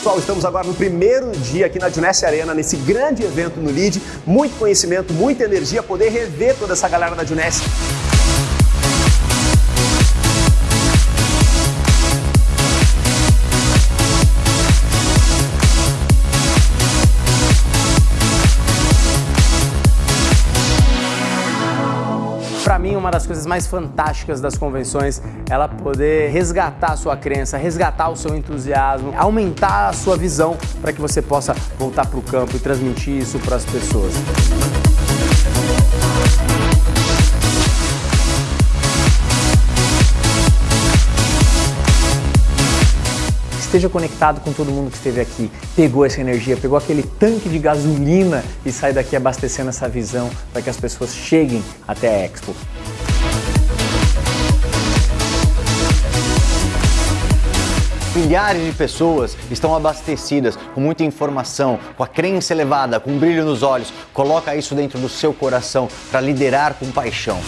pessoal, estamos agora no primeiro dia aqui na Junesse Arena, nesse grande evento no LEAD. Muito conhecimento, muita energia, poder rever toda essa galera da Junesse. Para mim, uma das coisas mais fantásticas das convenções ela poder resgatar a sua crença, resgatar o seu entusiasmo, aumentar a sua visão para que você possa voltar para o campo e transmitir isso para as pessoas. Esteja conectado com todo mundo que esteve aqui, pegou essa energia, pegou aquele tanque de gasolina e sai daqui abastecendo essa visão para que as pessoas cheguem até a Expo. Milhares de pessoas estão abastecidas com muita informação, com a crença elevada, com um brilho nos olhos. Coloca isso dentro do seu coração para liderar com paixão.